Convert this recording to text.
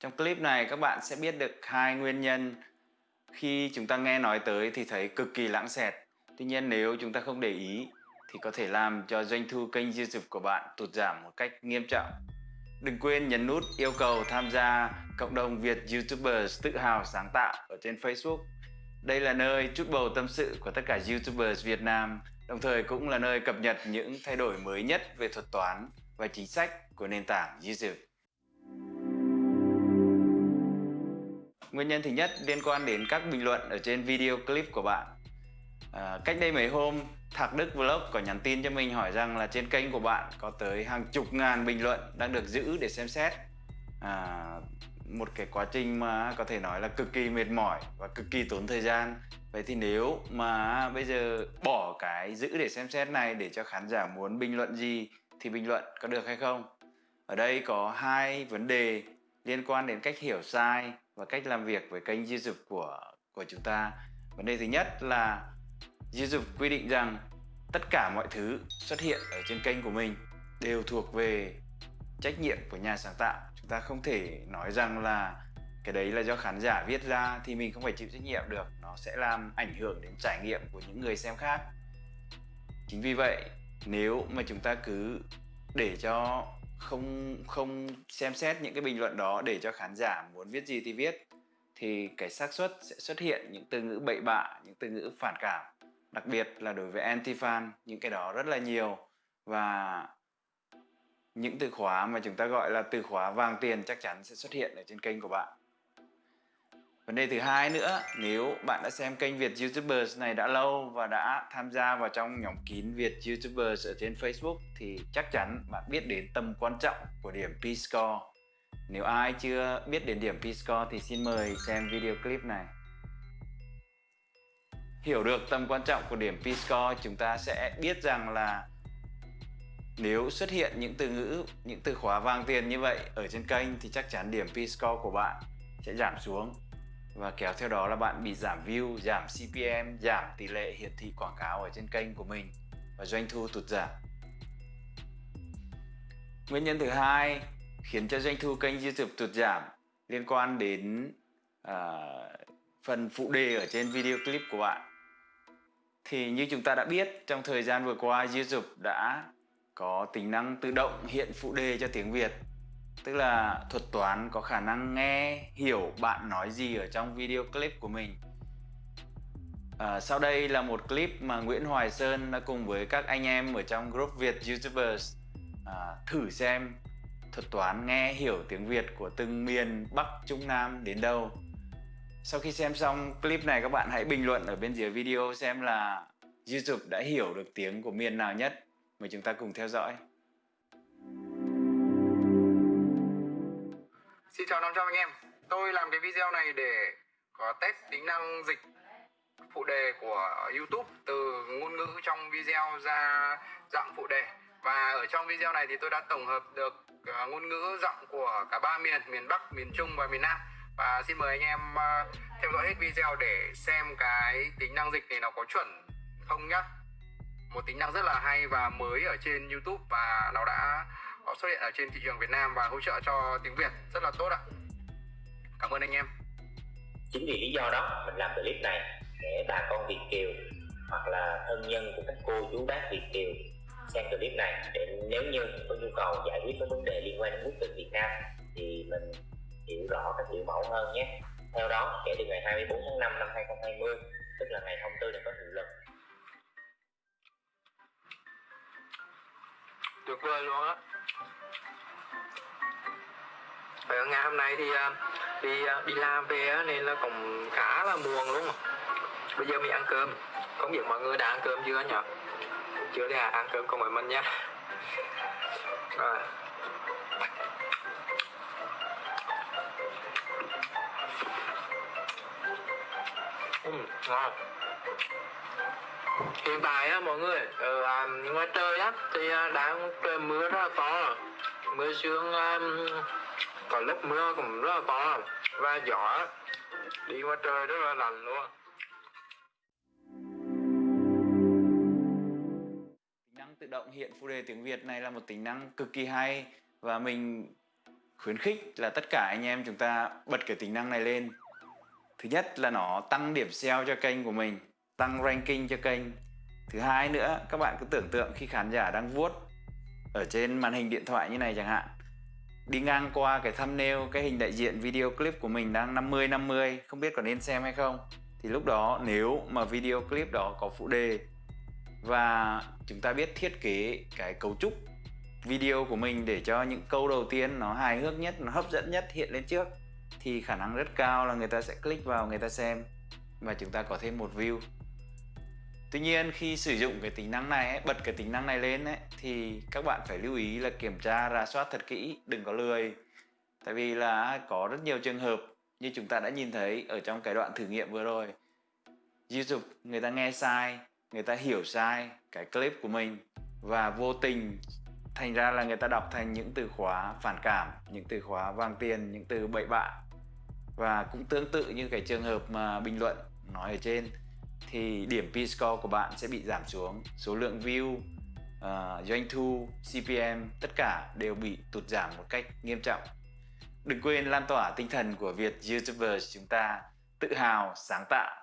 Trong clip này các bạn sẽ biết được hai nguyên nhân khi chúng ta nghe nói tới thì thấy cực kỳ lãng xẹt. Tuy nhiên nếu chúng ta không để ý thì có thể làm cho doanh thu kênh YouTube của bạn tụt giảm một cách nghiêm trọng. Đừng quên nhấn nút yêu cầu tham gia cộng đồng Việt YouTubers tự hào sáng tạo ở trên Facebook. Đây là nơi chút bầu tâm sự của tất cả YouTubers Việt Nam, đồng thời cũng là nơi cập nhật những thay đổi mới nhất về thuật toán và chính sách của nền tảng YouTube. Nguyên nhân thứ nhất liên quan đến các bình luận ở trên video clip của bạn. À, cách đây mấy hôm, Thạc Đức Vlog có nhắn tin cho mình hỏi rằng là trên kênh của bạn có tới hàng chục ngàn bình luận đang được giữ để xem xét. À, một cái quá trình mà có thể nói là cực kỳ mệt mỏi và cực kỳ tốn thời gian. Vậy thì nếu mà bây giờ bỏ cái giữ để xem xét này để cho khán giả muốn bình luận gì thì bình luận có được hay không? Ở đây có hai vấn đề liên quan đến cách hiểu sai và cách làm việc với kênh YouTube của của chúng ta. Vấn đề thứ nhất là YouTube quy định rằng tất cả mọi thứ xuất hiện ở trên kênh của mình đều thuộc về trách nhiệm của nhà sáng tạo. Chúng ta không thể nói rằng là cái đấy là do khán giả viết ra thì mình không phải chịu trách nhiệm được. Nó sẽ làm ảnh hưởng đến trải nghiệm của những người xem khác. Chính vì vậy, nếu mà chúng ta cứ để cho không không xem xét những cái bình luận đó để cho khán giả muốn viết gì thì viết. Thì cái xác suất sẽ xuất hiện những từ ngữ bậy bạ, những từ ngữ phản cảm. Đặc biệt là đối với anti fan những cái đó rất là nhiều. Và những từ khóa mà chúng ta gọi là từ khóa vàng tiền chắc chắn sẽ xuất hiện ở trên kênh của bạn. Vấn đề thứ hai nữa, nếu bạn đã xem kênh Việt YouTubers này đã lâu và đã tham gia vào trong nhóm kín Việt YouTubers ở trên Facebook thì chắc chắn bạn biết đến tầm quan trọng của điểm P-Score. Nếu ai chưa biết đến điểm P-Score thì xin mời xem video clip này. Hiểu được tầm quan trọng của điểm P-Score chúng ta sẽ biết rằng là nếu xuất hiện những từ ngữ, những từ khóa vàng tiền như vậy ở trên kênh thì chắc chắn điểm P-Score của bạn sẽ giảm xuống và kéo theo đó là bạn bị giảm view, giảm CPM, giảm tỷ lệ hiển thị quảng cáo ở trên kênh của mình và doanh thu tụt giảm. Nguyên nhân thứ hai khiến cho doanh thu kênh YouTube tụt giảm liên quan đến uh, phần phụ đề ở trên video clip của bạn. Thì như chúng ta đã biết trong thời gian vừa qua YouTube đã có tính năng tự động hiện phụ đề cho tiếng Việt tức là thuật toán có khả năng nghe hiểu bạn nói gì ở trong video clip của mình. À, sau đây là một clip mà Nguyễn Hoài Sơn đã cùng với các anh em ở trong group Việt YouTubers à, thử xem thuật toán nghe hiểu tiếng Việt của từng miền Bắc Trung Nam đến đâu. Sau khi xem xong clip này các bạn hãy bình luận ở bên dưới video xem là YouTube đã hiểu được tiếng của miền nào nhất. Mời chúng ta cùng theo dõi. Xin chào 500 anh em. Tôi làm cái video này để có test tính năng dịch phụ đề của YouTube từ ngôn ngữ trong video ra giọng phụ đề. Và ở trong video này thì tôi đã tổng hợp được uh, ngôn ngữ giọng của cả ba miền miền Bắc, miền Trung và miền Nam. Và xin mời anh em uh, theo dõi hết video để xem cái tính năng dịch này nó có chuẩn không nhá. Một tính năng rất là hay và mới ở trên YouTube và nó đã có xuất hiện ở trên thị trường Việt Nam và hỗ trợ cho tiếng Việt rất là tốt ạ. Cảm ơn anh em. Chính vì lý do đó mình làm clip này để bà con Việt kiều hoặc là thân nhân của các cô chú bác Việt kiều xem clip này để nếu như có nhu cầu giải quyết các vấn đề liên quan đến quốc tịch Việt Nam thì mình hiểu rõ các biểu mẫu hơn nhé. Theo đó, kể từ ngày 24 tháng 5 năm 2020, tức là ngày thông tư này có hiệu lực tuyệt vời luôn á ngày hôm nay thì à, đi à, đi làm về nên là cũng khá là buồn luôn. Bây giờ mình ăn cơm. Không biết mọi người đã ăn cơm chưa nhỉ? Chưa thì à, ăn cơm cùng với mình nha. Rồi. Ừ, ngon hiện tại á mọi người ở à, ngoài trời á thì à, đang trời mưa rất là to. Mưa sương à, có lúc mưa cũng rất là to. Và gió đi ngoài trời rất là lạnh luôn. Tính năng tự động hiện phụ đề tiếng Việt này là một tính năng cực kỳ hay. Và mình khuyến khích là tất cả anh em chúng ta bật cái tính năng này lên. Thứ nhất là nó tăng điểm SEO cho kênh của mình tăng ranking cho kênh. Thứ hai nữa, các bạn cứ tưởng tượng khi khán giả đang vuốt ở trên màn hình điện thoại như này chẳng hạn, đi ngang qua cái thumbnail, cái hình đại diện video clip của mình đang 50 50 không biết có nên xem hay không. Thì lúc đó nếu mà video clip đó có phụ đề và chúng ta biết thiết kế cái cấu trúc video của mình để cho những câu đầu tiên nó hài hước nhất, nó hấp dẫn nhất hiện lên trước, thì khả năng rất cao là người ta sẽ click vào, người ta xem và chúng ta có thêm một view. Tuy nhiên khi sử dụng cái tính năng này ấy, bật cái tính năng này lên ấy, thì các bạn phải lưu ý là kiểm tra rà soát thật kỹ đừng có lười. Tại vì là có rất nhiều trường hợp như chúng ta đã nhìn thấy ở trong cái đoạn thử nghiệm vừa rồi. YouTube người ta nghe sai người ta hiểu sai cái clip của mình và vô tình thành ra là người ta đọc thành những từ khóa phản cảm những từ khóa vang tiền những từ bậy bạ. Và cũng tương tự như cái trường hợp mà bình luận nói ở trên thì điểm P-score của bạn sẽ bị giảm xuống. Số lượng view uh, doanh thu CPM tất cả đều bị tụt giảm một cách nghiêm trọng. Đừng quên lan tỏa tinh thần của Việt YouTubers chúng ta tự hào sáng tạo.